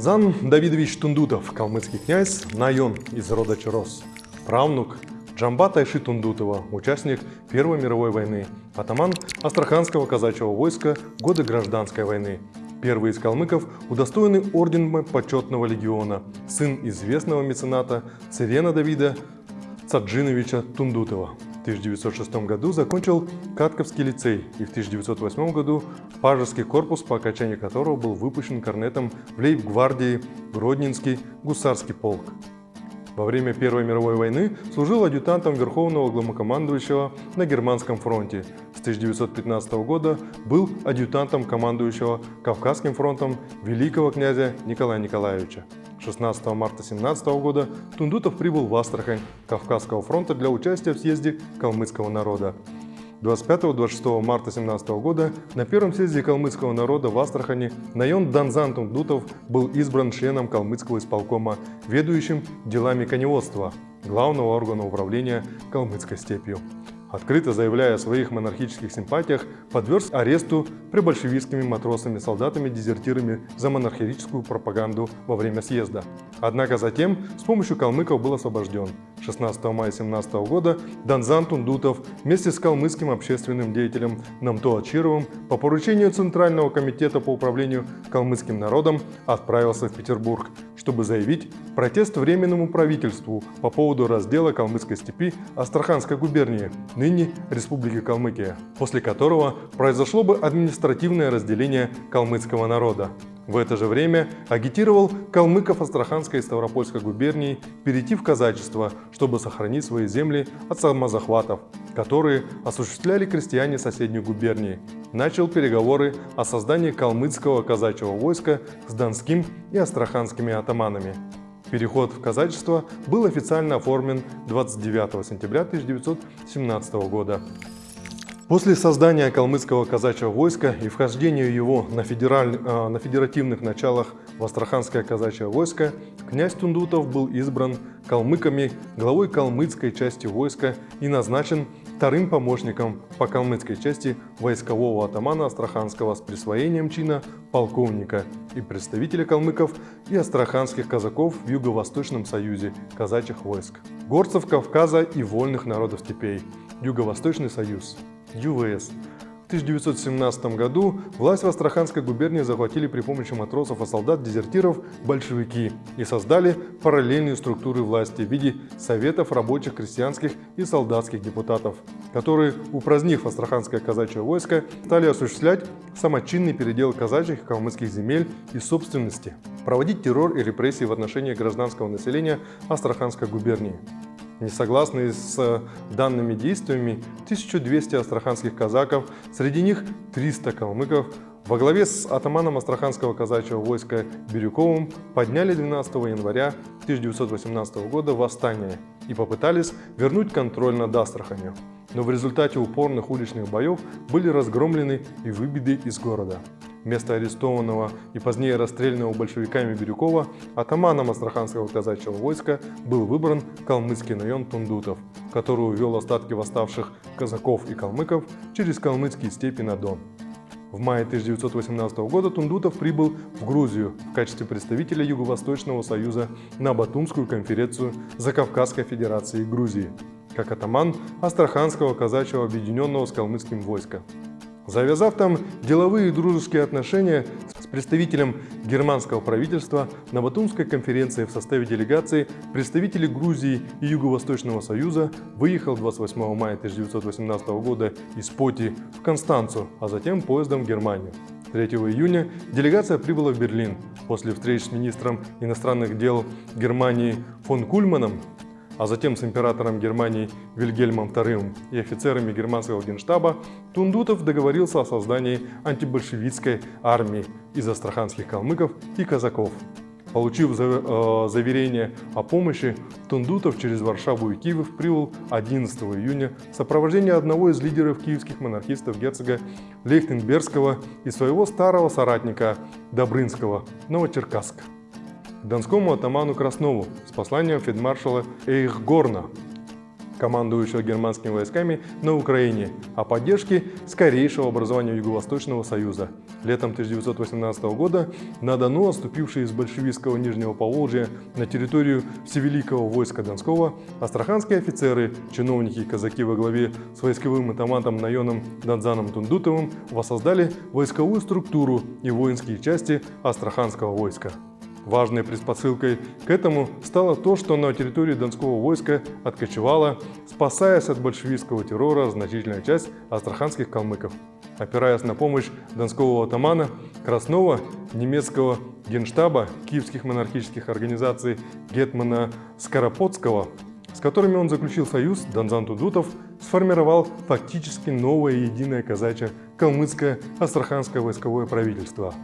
Данзан Давидович Тундутов, калмыцкий князь, Найон из рода Чарос, правнук Джамбата Иши Тундутова, участник Первой мировой войны, атаман Астраханского казачьего войска годы Гражданской войны, первый из калмыков, удостоенный ордена почетного легиона, сын известного мецената Цирена Давида Цаджиновича Тундутова. В 1906 году закончил Катковский лицей и в 1908 году Пажеский корпус, по окончании которого был выпущен корнетом в лейб-гвардии Гродненский гусарский полк. Во время Первой мировой войны служил адъютантом Верховного главнокомандующего на Германском фронте. С 1915 года был адъютантом командующего Кавказским фронтом великого князя Николая Николаевича. 16 марта 17 года Тундутов прибыл в Астрахань Кавказского фронта для участия в съезде калмыцкого народа. 25-26 марта 17 года на первом съезде калмыцкого народа в Астрахани Найон Данзан Тундутов был избран членом калмыцкого исполкома, ведущим делами коневодства, главного органа управления калмыцкой степью открыто заявляя о своих монархических симпатиях, подверг аресту прибольшевистскими матросами-солдатами-дезертирами за монархическую пропаганду во время съезда. Однако затем с помощью калмыков был освобожден. 16 мая 17 года Данзан Тундутов вместе с калмыцким общественным деятелем Намто Ачировым по поручению Центрального комитета по управлению калмыцким народом отправился в Петербург, чтобы заявить протест Временному правительству по поводу раздела Калмыцкой степи Астраханской губернии, ныне Республики Калмыкия, после которого произошло бы административное разделение калмыцкого народа. В это же время агитировал калмыков Астраханской и Ставропольской губернии перейти в казачество, чтобы сохранить свои земли от самозахватов, которые осуществляли крестьяне соседней губернии. Начал переговоры о создании калмыцкого казачьего войска с донским и астраханскими атаманами. Переход в казачество был официально оформлен 29 сентября 1917 года. После создания калмыцкого казачьего войска и вхождения его на, федераль... А, на федеративных началах в Астраханское казачье войско, князь Тундутов был избран калмыками главой калмыцкой части войска и назначен вторым помощником по калмыцкой части войскового атамана Астраханского с присвоением чина полковника и представителя калмыков и астраханских казаков в Юго-Восточном союзе казачьих войск, горцев Кавказа и вольных народов степей, Юго-Восточный союз. ЮВС. В 1917 году власть в Астраханской губернии захватили при помощи матросов и солдат-дезертиров большевики и создали параллельные структуры власти в виде советов рабочих, крестьянских и солдатских депутатов, которые, упразднив Астраханское казачье войско, стали осуществлять самочинный передел казачьих и калмыцких земель и собственности, проводить террор и репрессии в отношении гражданского населения Астраханской губернии. Несогласные с данными действиями 1200 астраханских казаков, среди них 300 калмыков, во главе с атаманом Астраханского казачьего войска Бирюковым подняли 12 января 1918 года восстание и попытались вернуть контроль над Астраханью. Но в результате упорных уличных боев были разгромлены и выбиты из города. Вместо арестованного и позднее расстрелянного большевиками Бирюкова атаманом Астраханского казачьего войска был выбран калмыцкий район Тундутов, который увел остатки восставших казаков и калмыков через калмыцкие степи на Дон. В мае 1918 года Тундутов прибыл в Грузию в качестве представителя Юго-Восточного союза на Батумскую конференцию Закавказской Федерации Грузии, как атаман Астраханского казачьего объединенного с калмыцким войска. Завязав там деловые и дружеские отношения с представителем германского правительства на Батумской конференции в составе делегации представители Грузии и Юго-Восточного Союза выехал 28 мая 1918 года из Поти в Констанцу, а затем поездом в Германию. 3 июня делегация прибыла в Берлин. После встреч с министром иностранных дел Германии фон Кульманом а затем с императором Германии Вильгельмом II и офицерами германского генштаба, Тундутов договорился о создании антибольшевистской армии из астраханских калмыков и казаков. Получив э, заверение о помощи, Тундутов через Варшаву и Киев прибыл 11 июня в сопровождении одного из лидеров киевских монархистов герцога Лейхтенбергского и своего старого соратника Добрынского, Новочеркасска к донскому атаману Краснову с посланием фельдмаршала Эйхгорна. командующего германскими войсками на Украине, о поддержке скорейшего образования Юго-Восточного Союза. Летом 1918 года на Дону, отступившие из большевистского Нижнего Поволжья на территорию Всевеликого войска Донского, астраханские офицеры, чиновники и казаки во главе с войсковым атамантом Найоном Донзаном Тундутовым воссоздали войсковую структуру и воинские части астраханского войска. Важной предпосылкой к этому стало то, что на территории Донского войска откочевала, спасаясь от большевистского террора, значительная часть астраханских калмыков. Опираясь на помощь донского атамана Краснова, немецкого генштаба, киевских монархических организаций Гетмана Скоропотского, с которыми он заключил союз, Донзан Тудутов сформировал фактически новое единое казачье калмыцкое астраханское войсковое правительство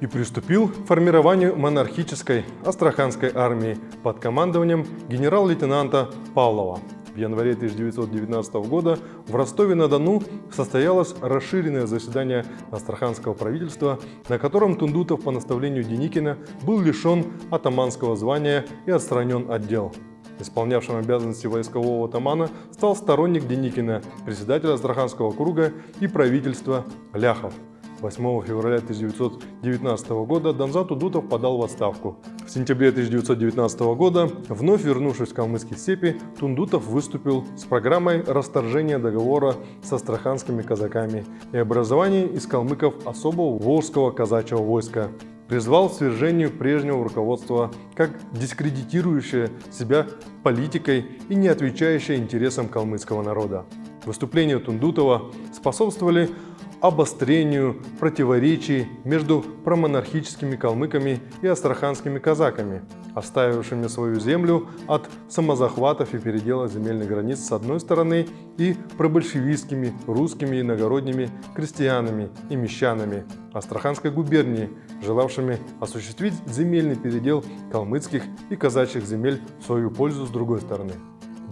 и приступил к формированию монархической астраханской армии под командованием генерал-лейтенанта Павлова. В январе 1919 года в Ростове-на-Дону состоялось расширенное заседание Астраханского правительства, на котором Тундутов по наставлению Деникина был лишен атаманского звания и отстранен от дел. Исполнявшим обязанности войскового атамана стал сторонник Деникина, председатель Астраханского круга и правительства Ляхов. 8 февраля 1919 года Донзат Удутов подал в отставку. В сентябре 1919 года, вновь вернувшись в калмыцкие степи, Тундутов выступил с программой расторжения договора с астраханскими казаками и образования из калмыков особого волжского казачьего войска. Призвал к свержению прежнего руководства как дискредитирующее себя политикой и не отвечающее интересам калмыцкого народа. Выступления Тундутова способствовали обострению противоречий между промонархическими калмыками и астраханскими казаками, оставившими свою землю от самозахватов и передела земельных границ с одной стороны и пробольшевистскими русскими иногородними крестьянами и мещанами Астраханской губернии, желавшими осуществить земельный передел калмыцких и казачьих земель в свою пользу с другой стороны.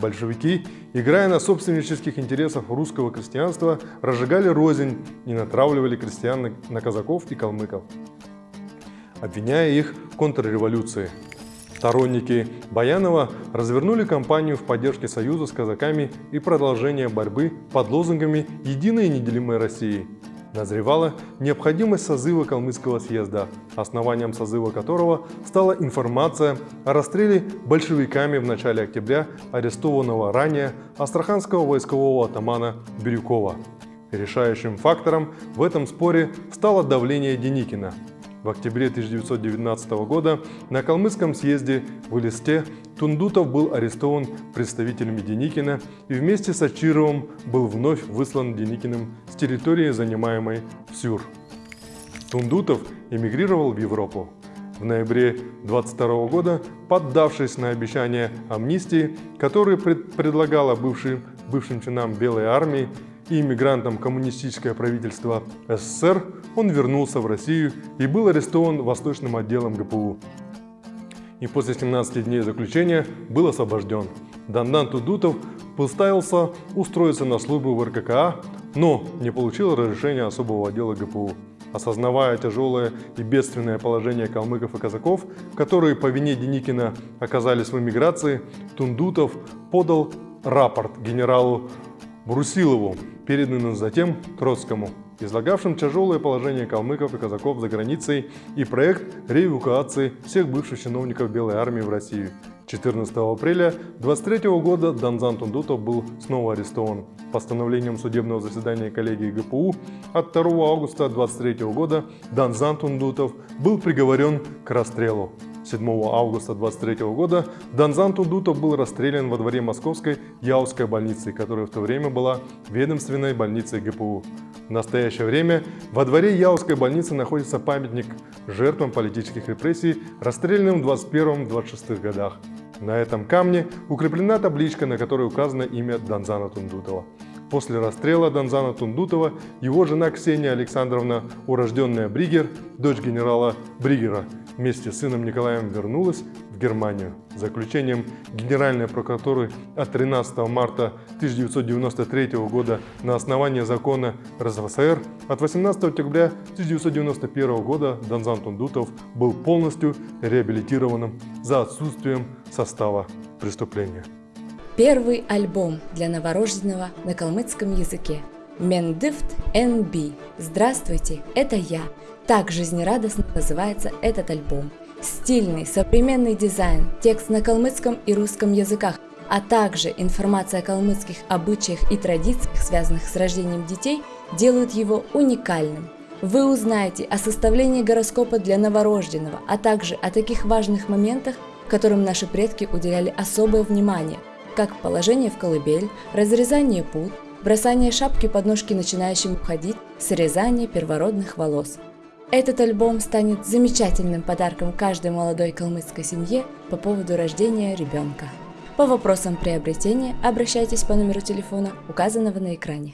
Большевики, играя на собственнических интересах русского крестьянства, разжигали рознь и натравливали крестьян на казаков и калмыков, обвиняя их в контрреволюции. Сторонники Баянова развернули кампанию в поддержке союза с казаками и продолжения борьбы под лозунгами «Единой и неделимой России», назревала необходимость созыва Калмыцкого съезда, основанием созыва которого стала информация о расстреле большевиками в начале октября арестованного ранее астраханского войскового атамана Бирюкова. Решающим фактором в этом споре стало давление Деникина, в октябре 1919 года на Калмыцком съезде в Элисте Тундутов был арестован представителями Деникина и вместе с Ачировым был вновь выслан Деникиным с территории, занимаемой Сюр. Тундутов эмигрировал в Европу. В ноябре 22 года, поддавшись на обещание амнистии, которое пред предлагало бывшим, бывшим чинам Белой армии, и иммигрантом коммунистическое правительство СССР, он вернулся в Россию и был арестован Восточным отделом ГПУ. И после 17 дней заключения был освобожден. Дандан Тудутов поставился устроиться на службу в РККА, но не получил разрешения особого отдела ГПУ. Осознавая тяжелое и бедственное положение калмыков и казаков, которые по вине Деникина оказались в эмиграции, Тундутов подал рапорт генералу Брусилову, переданным затем Троцкому, излагавшим тяжелое положение калмыков и казаков за границей и проект реэвакуации всех бывших чиновников Белой армии в Россию. 14 апреля 23 года Данзан Тундутов был снова арестован. Постановлением судебного заседания коллегии ГПУ от 2 августа 23 года Данзан Тундутов был приговорен к расстрелу. 7 августа 23 года Данзан Тундутов был расстрелян во дворе Московской Яузской больницы, которая в то время была ведомственной больницей ГПУ. В настоящее время во дворе Яузской больницы находится памятник жертвам политических репрессий, расстрелянным в 21-26 годах. На этом камне укреплена табличка, на которой указано имя Данзана Тундутова. После расстрела Донзана Тундутова его жена Ксения Александровна, урожденная Бригер, дочь генерала Бригера, вместе с сыном Николаем вернулась в Германию. Заключением Генеральной прокуратуры от 13 марта 1993 года на основании закона РСФСР от 18 октября 1991 года Донзан Тундутов был полностью реабилитированным за отсутствием состава преступления. Первый альбом для новорожденного на калмыцком языке. Мендифт НБ. Здравствуйте, это я. Так жизнерадостно называется этот альбом. Стильный, современный дизайн, текст на калмыцком и русском языках, а также информация о калмыцких обычаях и традициях, связанных с рождением детей, делают его уникальным. Вы узнаете о составлении гороскопа для новорожденного, а также о таких важных моментах, которым наши предки уделяли особое внимание, как положение в колыбель, разрезание пут, бросание шапки под ножки начинающим ходить, срезание первородных волос. Этот альбом станет замечательным подарком каждой молодой калмыцкой семье по поводу рождения ребенка. По вопросам приобретения обращайтесь по номеру телефона, указанного на экране.